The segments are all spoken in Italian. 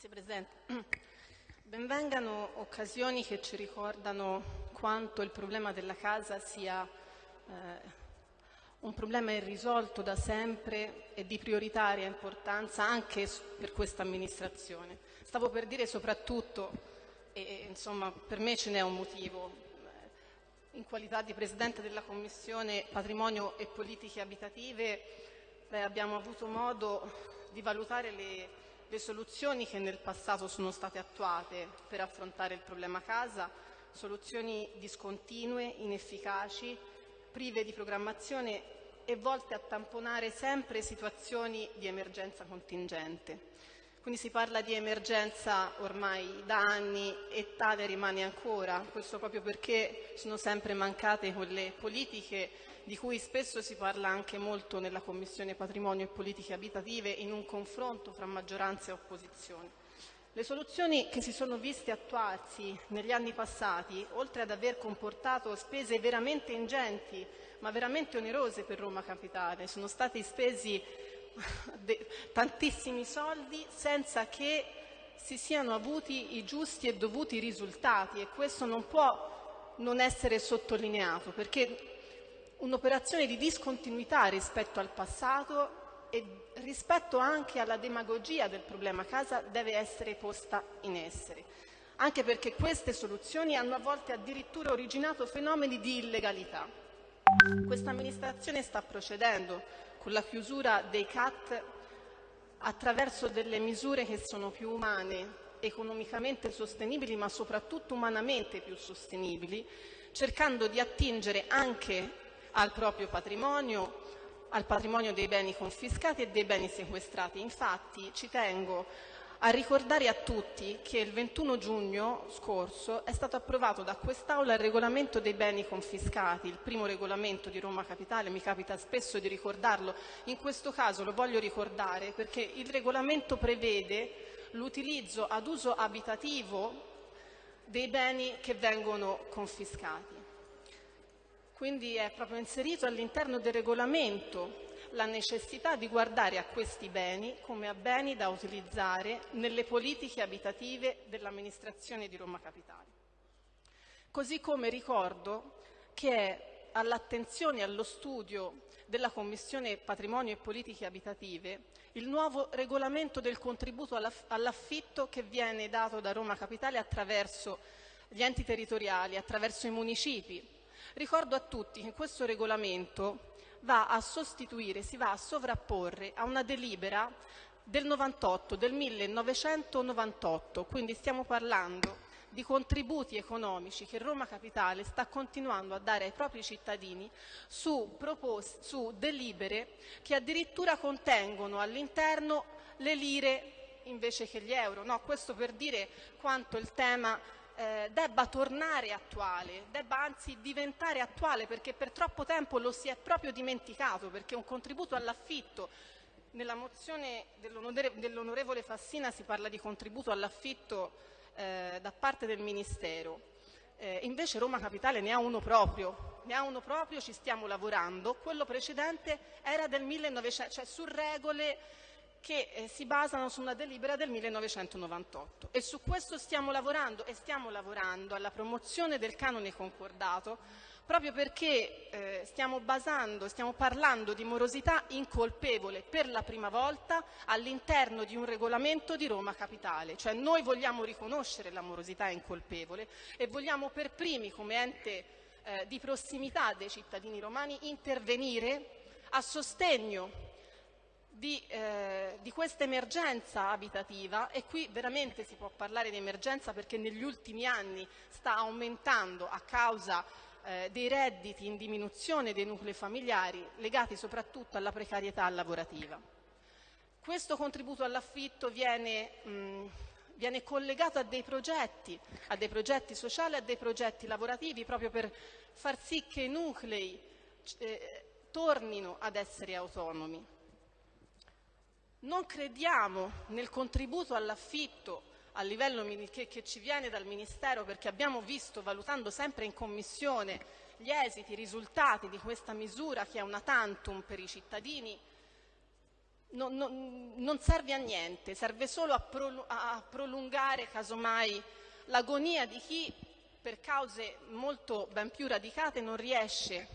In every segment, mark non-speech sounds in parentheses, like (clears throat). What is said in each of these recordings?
Grazie Presidente. (clears throat) Benvengano occasioni che ci ricordano quanto il problema della casa sia eh, un problema irrisolto da sempre e di prioritaria importanza anche per questa amministrazione. Stavo per dire soprattutto, e insomma per me ce n'è un motivo, in qualità di Presidente della Commissione Patrimonio e Politiche Abitative beh, abbiamo avuto modo di valutare le le soluzioni che nel passato sono state attuate per affrontare il problema casa, soluzioni discontinue, inefficaci, prive di programmazione e volte a tamponare sempre situazioni di emergenza contingente. Quindi si parla di emergenza ormai da anni e tale rimane ancora, questo proprio perché sono sempre mancate quelle politiche di cui spesso si parla anche molto nella Commissione Patrimonio e Politiche Abitative in un confronto fra maggioranza e opposizione. Le soluzioni che si sono viste attuarsi negli anni passati, oltre ad aver comportato spese veramente ingenti, ma veramente onerose per Roma Capitale, sono stati spesi (laughs) tantissimi soldi senza che si siano avuti i giusti e dovuti risultati e questo non può non essere sottolineato perché un'operazione di discontinuità rispetto al passato e rispetto anche alla demagogia del problema casa deve essere posta in essere, anche perché queste soluzioni hanno a volte addirittura originato fenomeni di illegalità. Questa amministrazione sta procedendo con la chiusura dei CAT attraverso delle misure che sono più umane, economicamente sostenibili, ma soprattutto umanamente più sostenibili, cercando di attingere anche al proprio patrimonio, al patrimonio dei beni confiscati e dei beni sequestrati. Infatti ci tengo a ricordare a tutti che il 21 giugno scorso è stato approvato da quest'Aula il regolamento dei beni confiscati, il primo regolamento di Roma Capitale, mi capita spesso di ricordarlo, in questo caso lo voglio ricordare perché il regolamento prevede l'utilizzo ad uso abitativo dei beni che vengono confiscati. Quindi è proprio inserito all'interno del regolamento la necessità di guardare a questi beni come a beni da utilizzare nelle politiche abitative dell'amministrazione di Roma Capitale. Così come ricordo che è all'attenzione e allo studio della Commissione Patrimonio e Politiche Abitative il nuovo regolamento del contributo all'affitto che viene dato da Roma Capitale attraverso gli enti territoriali, attraverso i municipi, Ricordo a tutti che questo regolamento va a sostituire, si va a sovrapporre a una delibera del 98, del 1998, quindi stiamo parlando di contributi economici che Roma Capitale sta continuando a dare ai propri cittadini su, su delibere che addirittura contengono all'interno le lire invece che gli euro. No, questo per dire quanto il tema eh, debba tornare attuale, debba anzi diventare attuale perché per troppo tempo lo si è proprio dimenticato perché un contributo all'affitto nella mozione dell'onorevole Fassina si parla di contributo all'affitto eh, da parte del Ministero. Eh, invece Roma Capitale ne ha uno proprio, ne ha uno proprio, ci stiamo lavorando. Quello precedente era del 1900, cioè su regole che eh, si basano su una delibera del 1998 e su questo stiamo lavorando e stiamo lavorando alla promozione del canone concordato proprio perché eh, stiamo basando, stiamo parlando di morosità incolpevole per la prima volta all'interno di un regolamento di Roma Capitale, cioè noi vogliamo riconoscere la morosità incolpevole e vogliamo per primi come ente eh, di prossimità dei cittadini romani intervenire a sostegno di, eh, di questa emergenza abitativa e qui veramente si può parlare di emergenza perché negli ultimi anni sta aumentando a causa eh, dei redditi in diminuzione dei nuclei familiari legati soprattutto alla precarietà lavorativa. Questo contributo all'affitto viene, viene collegato a dei progetti, a dei progetti sociali, a dei progetti lavorativi proprio per far sì che i nuclei eh, tornino ad essere autonomi. Non crediamo nel contributo all'affitto a livello che, che, ci viene dal Ministero perché abbiamo visto, valutando sempre in Commissione, gli esiti, i risultati di questa misura che è una tantum per i cittadini, non, non, non serve a niente, serve solo a, pro, a prolungare casomai l'agonia di chi per cause molto ben più radicate non riesce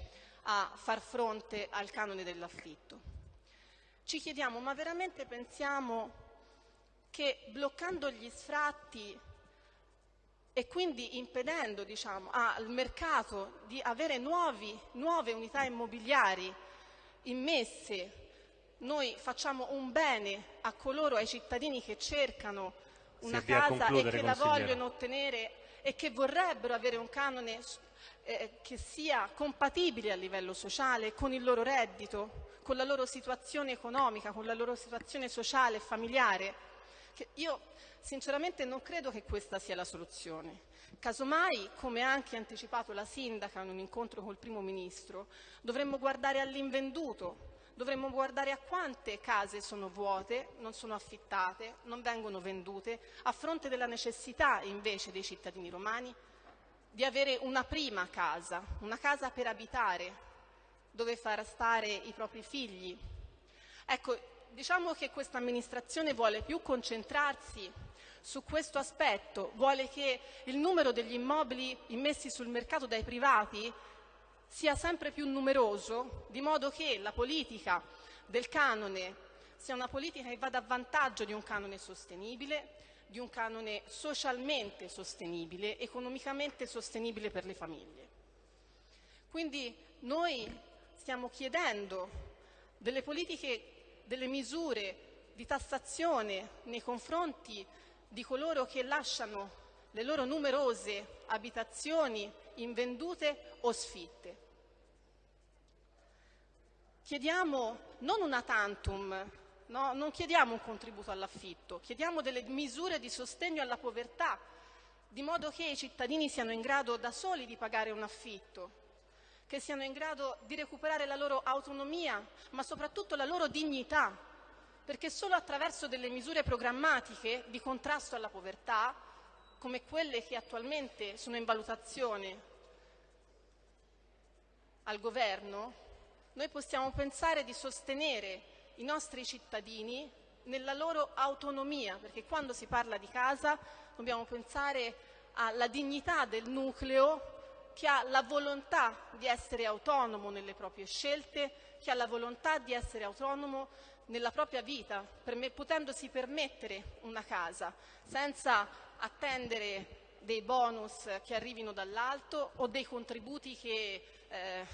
a far fronte al canone dell'affitto. Ci chiediamo, ma veramente pensiamo che bloccando gli sfratti e quindi impedendo diciamo, al mercato di avere nuovi, nuove unità immobiliari immesse, noi facciamo un bene a coloro, ai cittadini che cercano una casa e che la vogliono ottenere e che vorrebbero avere un canone eh, che sia compatibile a livello sociale con il loro reddito, con la loro situazione economica, con la loro situazione sociale e familiare. io sinceramente non credo che questa sia la soluzione. Casomai, come ha anche anticipato la sindaca in un incontro col primo ministro, dovremmo guardare all'invenduto, dovremmo guardare a quante case sono vuote, non sono affittate, non vengono vendute, a fronte della necessità invece dei cittadini romani di avere una prima casa, una casa per abitare, dove far stare i propri figli. Ecco, diciamo che questa amministrazione vuole più concentrarsi su questo aspetto, vuole che il numero degli immobili immessi sul mercato dai privati sia sempre più numeroso, di modo che la politica del canone sia una politica che vada a vantaggio di un canone sostenibile, di un canone socialmente sostenibile, economicamente sostenibile per le famiglie. Quindi noi stiamo chiedendo delle politiche, delle misure di tassazione nei confronti di coloro che lasciano le loro numerose abitazioni invendute o sfitte. Chiediamo non una tantum, no? non chiediamo un contributo all'affitto, chiediamo delle misure di sostegno alla povertà, di modo che i cittadini siano in grado da soli di pagare un affitto, che siano in grado di recuperare la loro autonomia, ma soprattutto la loro dignità, perché solo attraverso delle misure programmatiche di contrasto alla povertà come quelle che attualmente sono in valutazione al governo, noi possiamo pensare di sostenere i nostri cittadini nella loro autonomia, perché quando si parla di casa dobbiamo pensare alla dignità del nucleo che ha la volontà di essere autonomo nelle proprie scelte, che ha la volontà di essere autonomo nella propria vita, potendosi permettere una casa, senza attendere dei bonus che arrivino dall'alto o dei contributi che eh,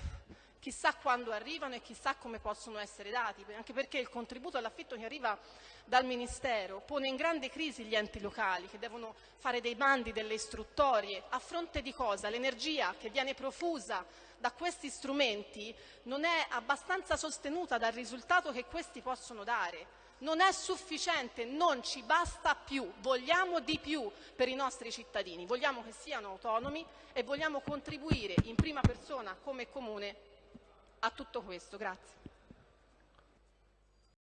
chissà quando arrivano e chissà come possono essere dati, anche perché il contributo all'affitto che arriva dal Ministero pone in grande crisi gli enti locali che devono fare dei bandi, delle istruttorie, a fronte di cosa? L'energia che viene profusa da questi strumenti non è abbastanza sostenuta dal risultato che questi possono dare. Non è sufficiente, non ci basta più, vogliamo di più per i nostri cittadini, vogliamo che siano autonomi e vogliamo contribuire in prima persona come comune a tutto questo. Grazie.